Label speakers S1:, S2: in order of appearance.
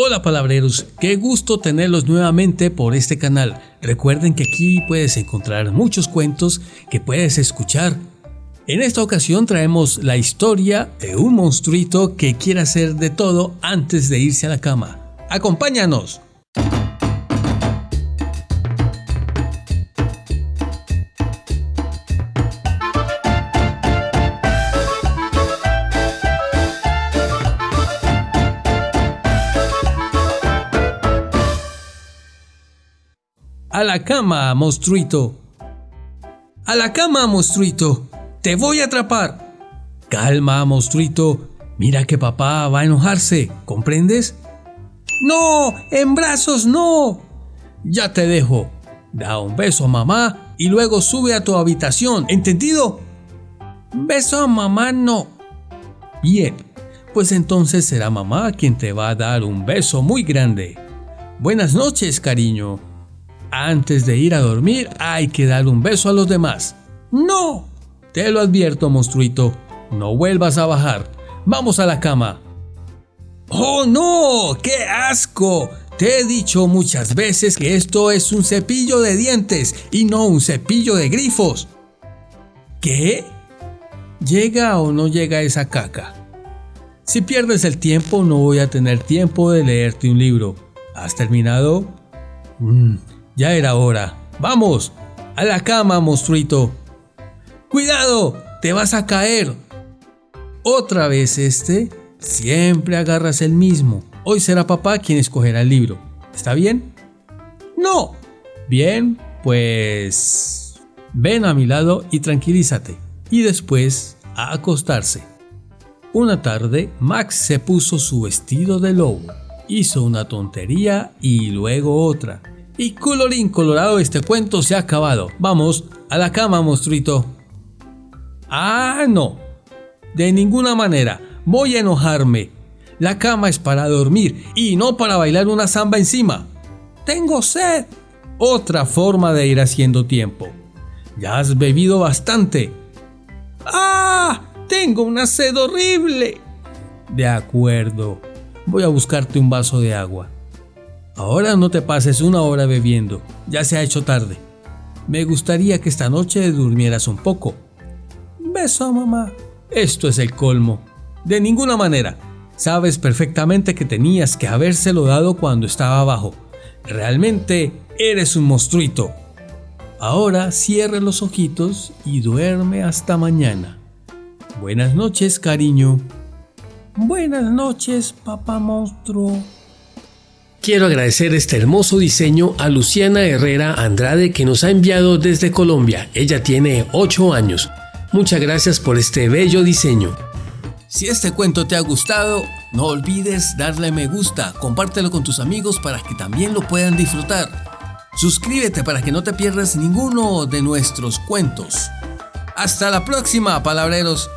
S1: Hola palabreros, qué gusto tenerlos nuevamente por este canal. Recuerden que aquí puedes encontrar muchos cuentos que puedes escuchar. En esta ocasión traemos la historia de un monstruito que quiere hacer de todo antes de irse a la cama. ¡Acompáñanos! A la cama, monstruito. A la cama, monstruito. Te voy a atrapar. Calma, monstruito. Mira que papá va a enojarse. ¿Comprendes? No, en brazos no. Ya te dejo. Da un beso a mamá y luego sube a tu habitación. ¿Entendido? Beso a mamá no. Bien, pues entonces será mamá quien te va a dar un beso muy grande. Buenas noches, cariño. Antes de ir a dormir hay que dar un beso a los demás. ¡No! Te lo advierto, monstruito. No vuelvas a bajar. Vamos a la cama. ¡Oh, no! ¡Qué asco! Te he dicho muchas veces que esto es un cepillo de dientes y no un cepillo de grifos. ¿Qué? ¿Llega o no llega esa caca? Si pierdes el tiempo no voy a tener tiempo de leerte un libro. ¿Has terminado? Mm, ya era hora. ¡Vamos! ¡A la cama, monstruito! ¡Cuidado! ¡Te vas a caer! Otra vez este. Siempre agarras el mismo. Hoy será papá quien escogerá el libro. ¿Está bien? ¡No! Bien, pues... Ven a mi lado y tranquilízate. Y después a acostarse. Una tarde, Max se puso su vestido de lobo. Hizo una tontería y luego otra y colorín colorado, este cuento se ha acabado. Vamos, a la cama, monstruito. Ah, no. De ninguna manera. Voy a enojarme. La cama es para dormir y no para bailar una samba encima. Tengo sed. Otra forma de ir haciendo tiempo. Ya has bebido bastante. ¡Ah! Tengo una sed horrible. De acuerdo. Voy a buscarte un vaso de agua. Ahora no te pases una hora bebiendo, ya se ha hecho tarde. Me gustaría que esta noche durmieras un poco. Beso a mamá. Esto es el colmo. De ninguna manera. Sabes perfectamente que tenías que habérselo dado cuando estaba abajo. Realmente eres un monstruito. Ahora cierre los ojitos y duerme hasta mañana. Buenas noches, cariño. Buenas noches, papá monstruo. Quiero agradecer este hermoso diseño a Luciana Herrera Andrade que nos ha enviado desde Colombia. Ella tiene 8 años. Muchas gracias por este bello diseño. Si este cuento te ha gustado, no olvides darle me gusta, compártelo con tus amigos para que también lo puedan disfrutar. Suscríbete para que no te pierdas ninguno de nuestros cuentos. Hasta la próxima, palabreros.